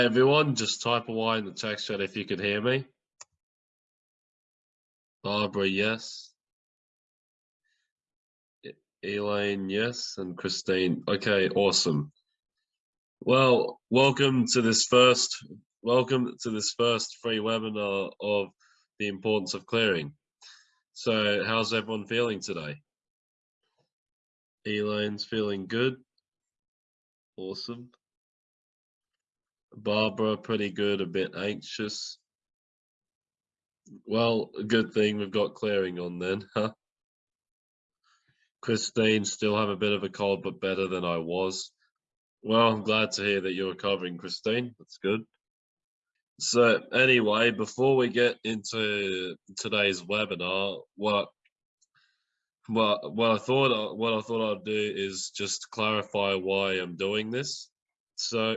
Everyone, just type away in the text chat if you can hear me. Barbara, yes. Elaine, yes, and Christine. Okay, awesome. Well, welcome to this first welcome to this first free webinar of the importance of clearing. So, how's everyone feeling today? Elaine's feeling good. Awesome. Barbara, pretty good, a bit anxious. Well, good thing we've got clearing on then, huh? Christine, still have a bit of a cold, but better than I was. Well, I'm glad to hear that you're recovering, Christine. That's good. So anyway, before we get into today's webinar, what what what I thought what I thought I'd do is just clarify why I'm doing this. So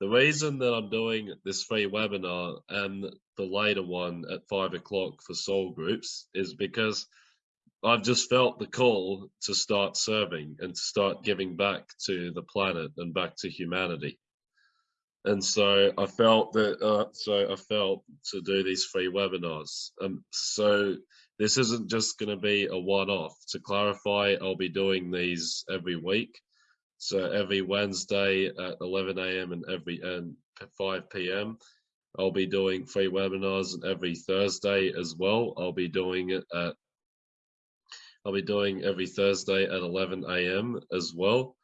the reason that I'm doing this free webinar and the later one at five o'clock for soul groups is because I've just felt the call to start serving and to start giving back to the planet and back to humanity. And so I felt that, uh, so I felt to do these free webinars. Um, so this isn't just going to be a one-off. To clarify, I'll be doing these every week. So every Wednesday at 11 a.m. and every and 5 p.m. I'll be doing free webinars, and every Thursday as well. I'll be doing it at I'll be doing every Thursday at 11 a.m. as well.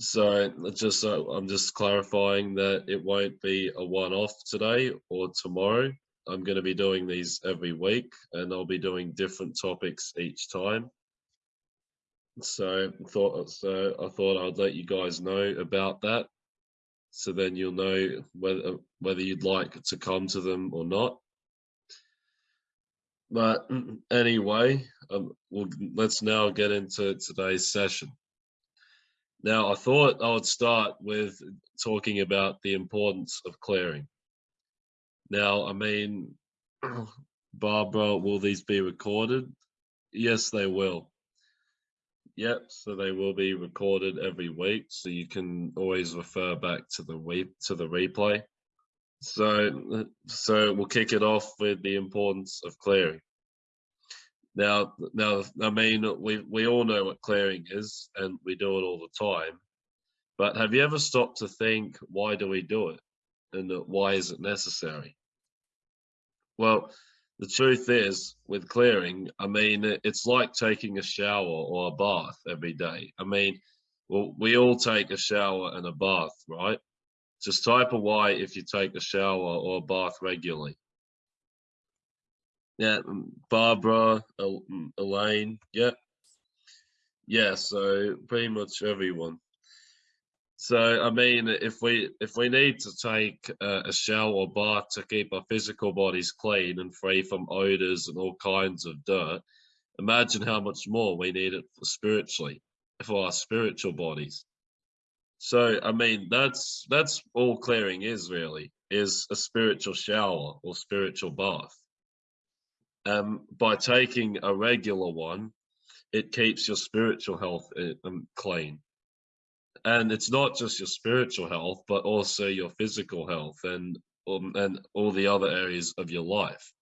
So just so I'm just clarifying that it won't be a one-off today or tomorrow. I'm going to be doing these every week and I'll be doing different topics each time. So thought so I thought I'd let you guys know about that. So then you'll know whether whether you'd like to come to them or not. But anyway, um, we'll, let's now get into today's session. Now, I thought I would start with talking about the importance of clearing. Now, I mean, Barbara, will these be recorded? Yes, they will. Yep, so they will be recorded every week, so you can always refer back to the re to the replay. So, so we'll kick it off with the importance of clearing. Now, now, I mean, we we all know what clearing is, and we do it all the time. But have you ever stopped to think, why do we do it, and uh, why is it necessary? Well, the truth is, with clearing, I mean, it's like taking a shower or a bath every day. I mean, well, we all take a shower and a bath, right? Just type a Y if you take a shower or a bath regularly. Yeah, mm, Barbara, mm, Elaine, yeah. Yeah, so pretty much everyone. So I mean, if we if we need to take uh, a shower or bath to keep our physical bodies clean and free from odors and all kinds of dirt, imagine how much more we need it for spiritually, for our spiritual bodies. So I mean, that's that's all clearing is really is a spiritual shower or spiritual bath um, by taking a regular one, it keeps your spiritual health um, clean. And it's not just your spiritual health, but also your physical health and um, and all the other areas of your life.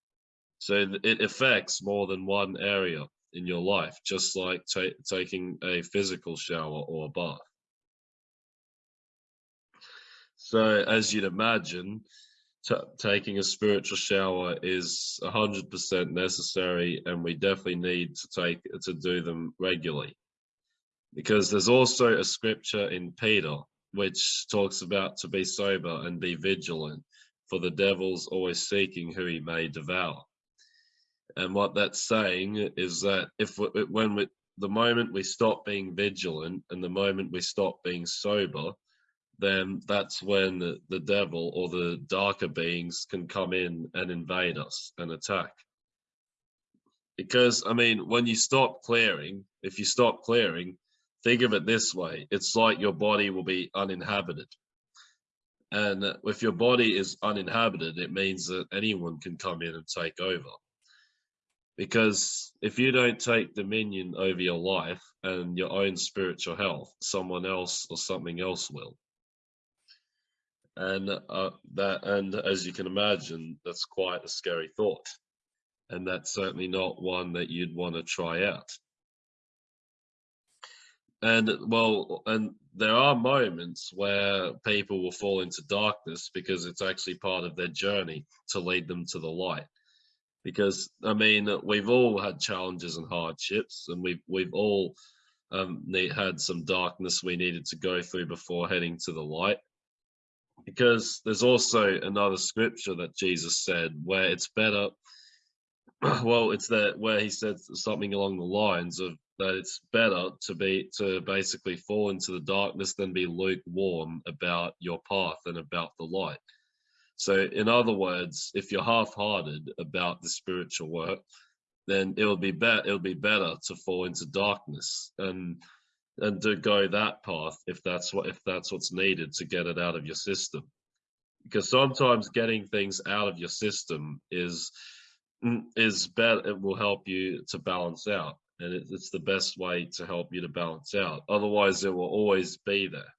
So it affects more than one area in your life, just like taking a physical shower or a bath. So as you'd imagine, taking a spiritual shower is 100% necessary and we definitely need to take to do them regularly because there's also a scripture in peter which talks about to be sober and be vigilant for the devil's always seeking who he may devour and what that's saying is that if when we the moment we stop being vigilant and the moment we stop being sober then that's when the, the devil or the darker beings can come in and invade us and attack. Because, I mean, when you stop clearing, if you stop clearing, think of it this way it's like your body will be uninhabited. And if your body is uninhabited, it means that anyone can come in and take over. Because if you don't take dominion over your life and your own spiritual health, someone else or something else will. and uh, that and as you can imagine that's quite a scary thought and that's certainly not one that you'd want to try out and well and there are moments where people will fall into darkness because it's actually part of their journey to lead them to the light. Because i mean we've all had challenges and hardships and we've we've all um, need, had some darkness we needed to go through before heading to the light. Because there's also another scripture that Jesus said where it's better well it's that where he said something along the lines of that it's better to be to basically fall into the darkness than be lukewarm about your path and about the light. So in other words if you're half-hearted about the spiritual work then it'll be better it'll be better to fall into darkness and and to go that path if that's what if that's what's needed to get it out of your system. Because sometimes getting things out of your system is mm, is better it will help you to balance out and it, it's the best way to help you to balance out. Otherwise it will always be there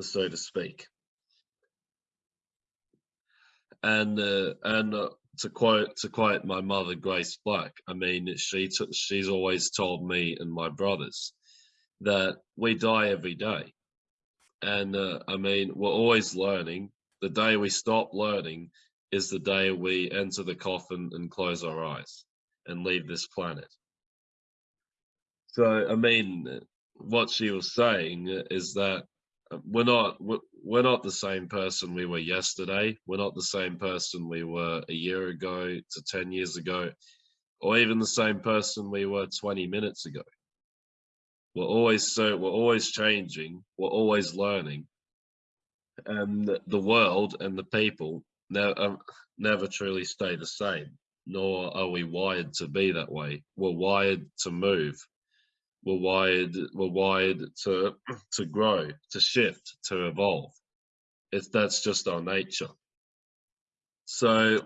so to speak. And uh, and uh, to quote to quote my mother Grace Black, I mean she she's always told me and my brothers that we die every day, and uh, I mean we're always learning. The day we stop learning is the day we enter the coffin and close our eyes and leave this planet. So I mean, what she was saying is that we're not we're not the same person we were yesterday. We're not the same person we were a year ago to 10 years ago or even the same person we were 20 minutes ago. We're always so we're always changing. We're always learning. And the world and the people never, um, never truly stay the same nor are we wired to be that way we're wired to move were wired were wired to to grow, to shift, to evolve. It's that's just our nature. So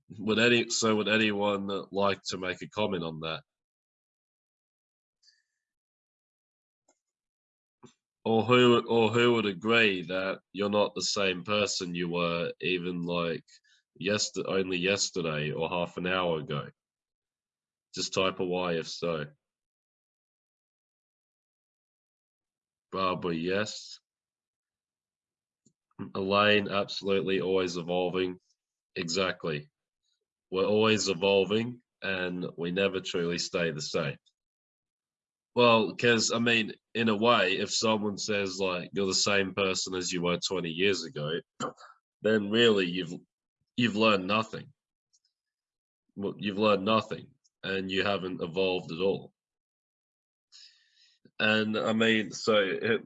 would any so would anyone like to make a comment on that? Or who or who would agree that you're not the same person you were even like yesterday only yesterday or half an hour ago? Just type a Y if so. Barbara, yes. Elaine, absolutely, always evolving. Exactly. We're always evolving and we never truly stay the same. Well, because I mean, in a way, if someone says like you're the same person as you were 20 years ago, then really you've you've learned nothing. Well, you've learned nothing and you haven't evolved at all and I mean, so it,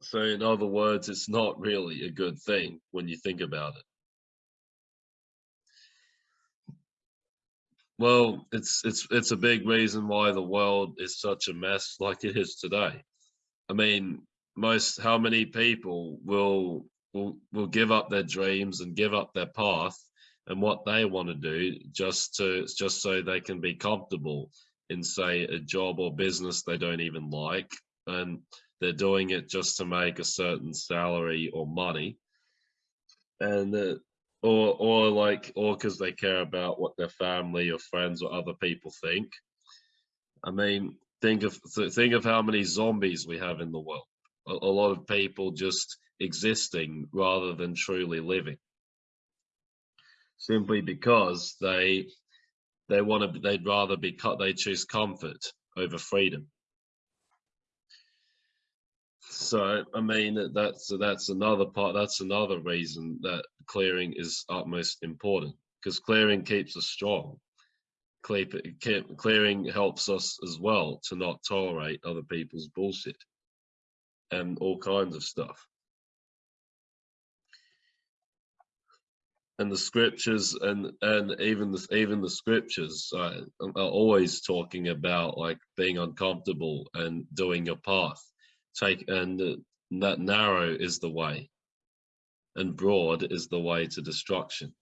so in other words, it's not really a good thing when you think about it. Well, it's it's it's a big reason why the world is such a mess like it is today. I mean, most how many people will will will give up their dreams and give up their path and what they want to do just to just so they can be comfortable in say a job or business they don't even like. And they're doing it just to make a certain salary or money. And uh, or or like or because they care about what their family or friends or other people think. I mean think of think of how many zombies we have in the world. A, a lot of people just existing rather than truly living. Simply because they they want to they'd rather be cut they choose comfort over freedom. So i mean that's that's another part that's another reason that clearing is utmost important because clearing keeps us strong. Clearing helps us as well to not tolerate other people's bullshit and all kinds of stuff and the scriptures and and even the even the scriptures uh, are always talking about like being uncomfortable and doing your path. Take and that narrow is the way and broad is the way to destruction.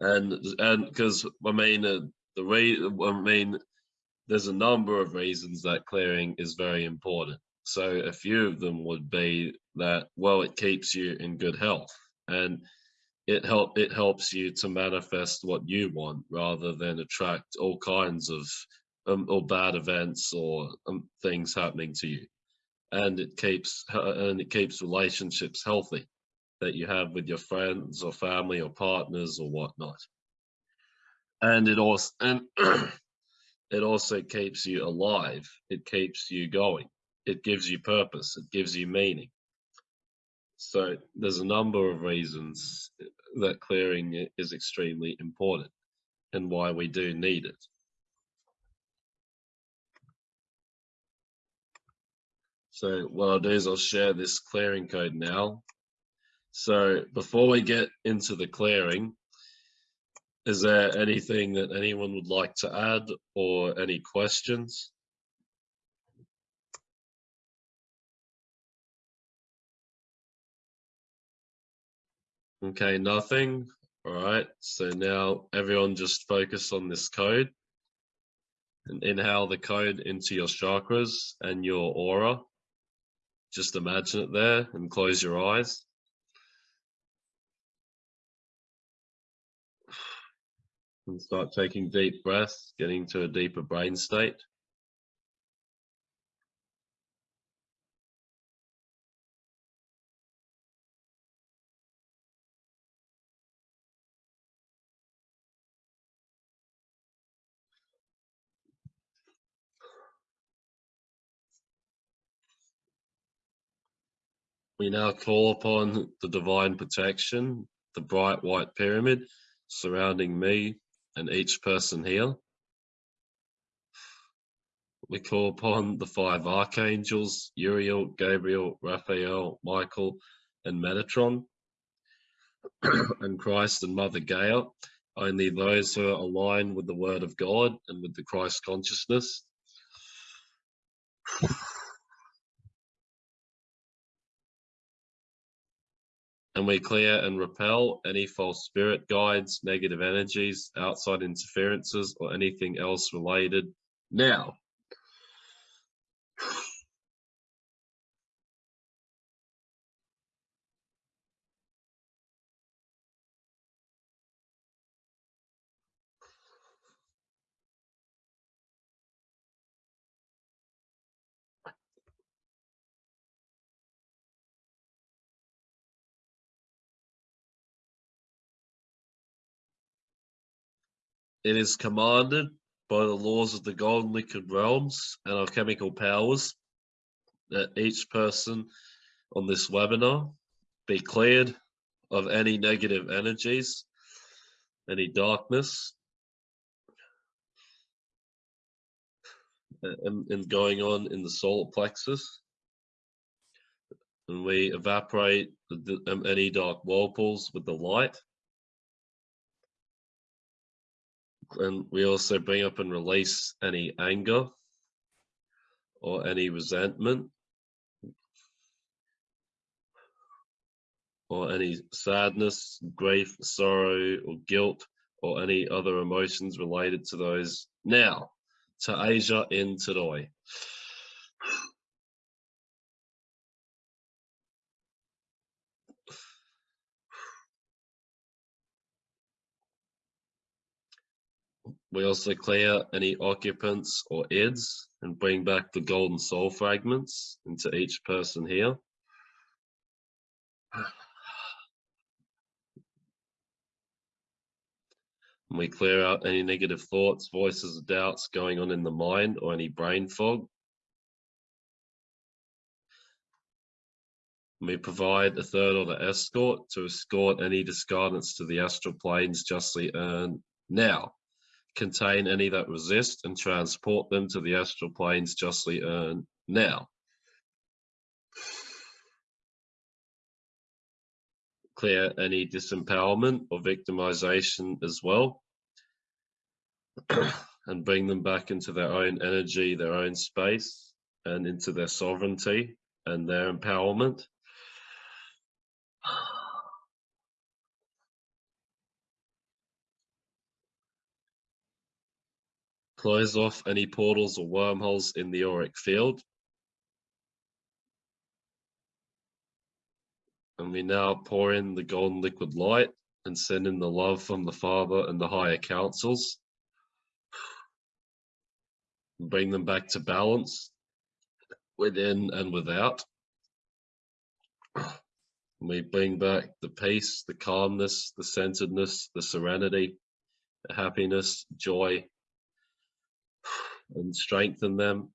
And and because i mean uh, the way I mean, there's a number of reasons that clearing is very important. So a few of them would be that, well, it keeps you in good health and it help it helps you to manifest what you want rather than attract all kinds of um, or bad events or um, things happening to you and it keeps and it keeps relationships healthy that you have with your friends or family or partners or whatnot and it also and it also keeps you alive it keeps you going it gives you purpose it gives you meaning so there's a number of reasons uh, that clearing is extremely important and why we do need it So what I'll do is I'll share this clearing code now. So before we get into the clearing, is there anything that anyone would like to add or any questions? Okay, nothing. All right, so now everyone just focus on this code and inhale the code into your chakras and your aura. Just imagine it there and close your eyes. And start taking deep breaths, getting to a deeper brain state. We now call upon the divine protection, the bright white pyramid surrounding me and each person here. We call upon the five archangels, Uriel, Gabriel, Raphael, Michael, and Metatron, and Christ and Mother Gaia, only those who are aligned with the Word of God and with the Christ consciousness. And we clear and repel any false spirit guides, negative energies, outside interferences, or anything else related now. It is commanded by the laws of the golden liquid realms and alchemical powers that each person on this webinar be cleared of any negative energies, any darkness, and, and going on in the solar plexus. And we evaporate the, um, any dark whirlpools with the light. And we also bring up and release any anger or any resentment or any sadness, grief, sorrow, or guilt, or any other emotions related to those now to Asia in today. We also clear any occupants or ids and bring back the golden soul fragments into each person here. And we clear out any negative thoughts, voices, or doubts going on in the mind or any brain fog. And we provide a third order escort to escort any discarnates to the astral planes justly earned now contain any that resist and transport them to the astral planes justly earned now. Clear any disempowerment or victimization as well. and bring them back into their own energy, their own space, and into their sovereignty and their empowerment. Close off any portals or wormholes in the auric field. And we now pour in the golden liquid light and send in the love from the Father and the higher councils. Bring them back to balance within and without. We bring back the peace, the calmness, the centeredness, the serenity, the happiness, joy, and strengthen them.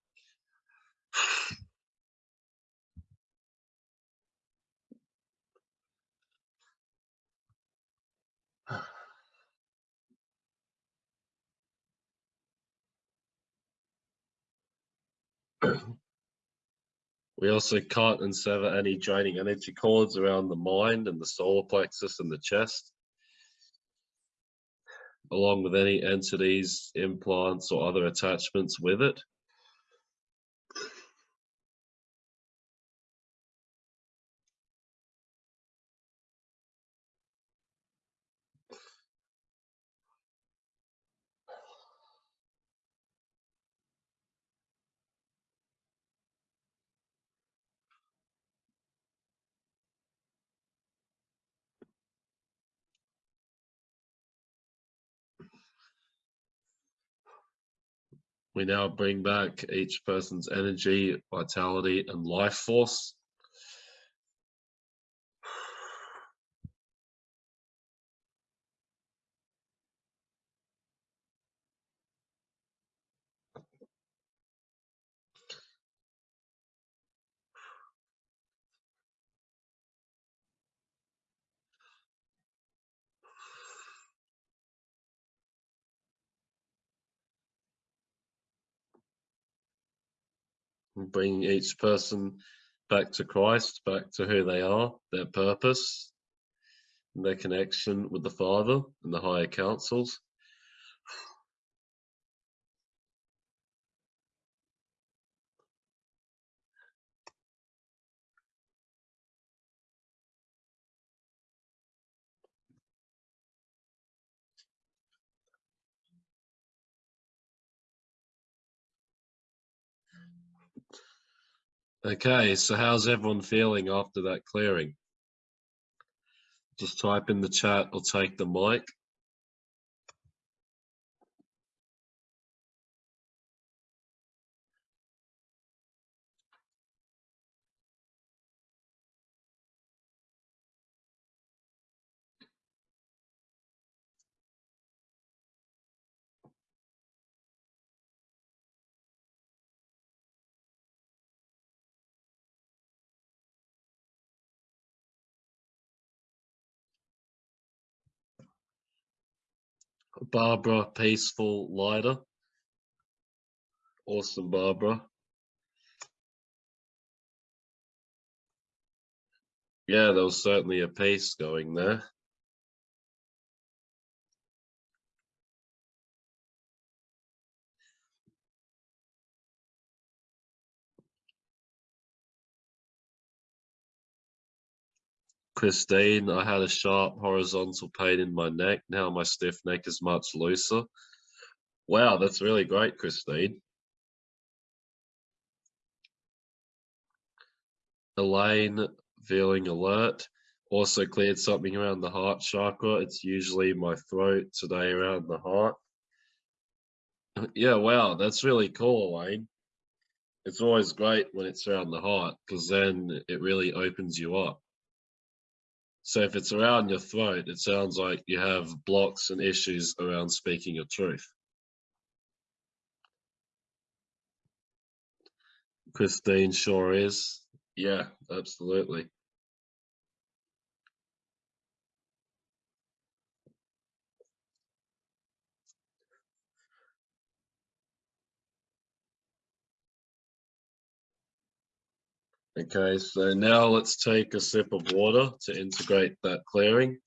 We also cut and sever any draining energy cords around the mind and the solar plexus and the chest, along with any entities, implants, or other attachments with it. We now bring back each person's energy, vitality, and life force. Bringing each person back to Christ, back to who they are, their purpose, and their connection with the Father and the higher councils. Okay, so how's everyone feeling after that clearing? Just type in the chat or take the mic. Barbara, peaceful lighter. Awesome, Barbara. Yeah, there was certainly a pace going there. Christine, I had a sharp horizontal pain in my neck. Now my stiff neck is much looser. Wow, that's really great, Christine. Elaine, feeling alert. Also cleared something around the heart chakra. It's usually my throat, today around the heart. Yeah, wow, that's really cool, Elaine. It's always great when it's around the heart because then it really opens you up. So if it's around your throat, it sounds like you have blocks and issues around speaking your truth. Christine sure is. Yeah, absolutely. Okay, so now let's take a sip of water to integrate that clearing.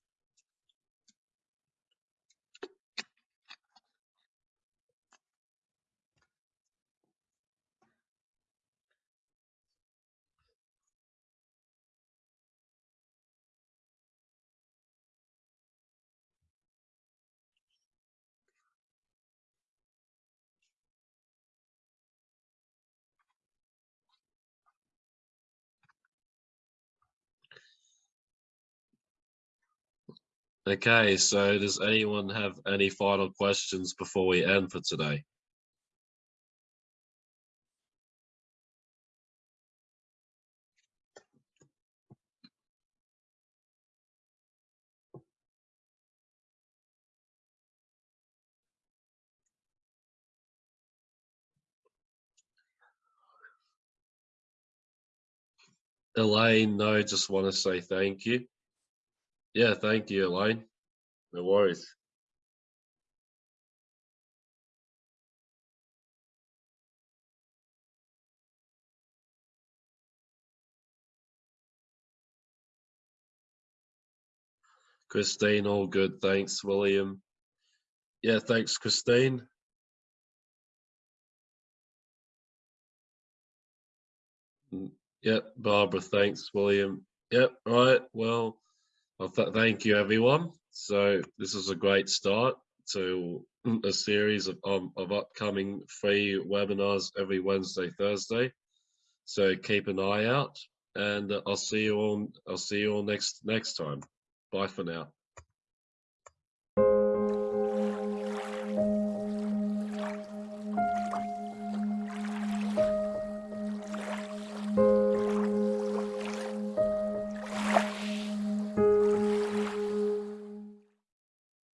Okay, so does anyone have any final questions before we end for today? Elaine, no, just want to say thank you. Yeah, thank you, Elaine. No worries. Christine, all good. Thanks, William. Yeah, thanks, Christine. Mm, Yep, Barbara, thanks, William. Yep, right. Well, well th thank you, everyone. So this is a great start to a series of, um, of upcoming free webinars every Wednesday, Thursday. So keep an eye out and I'll see you all, I'll see you all next, next time. Bye for now.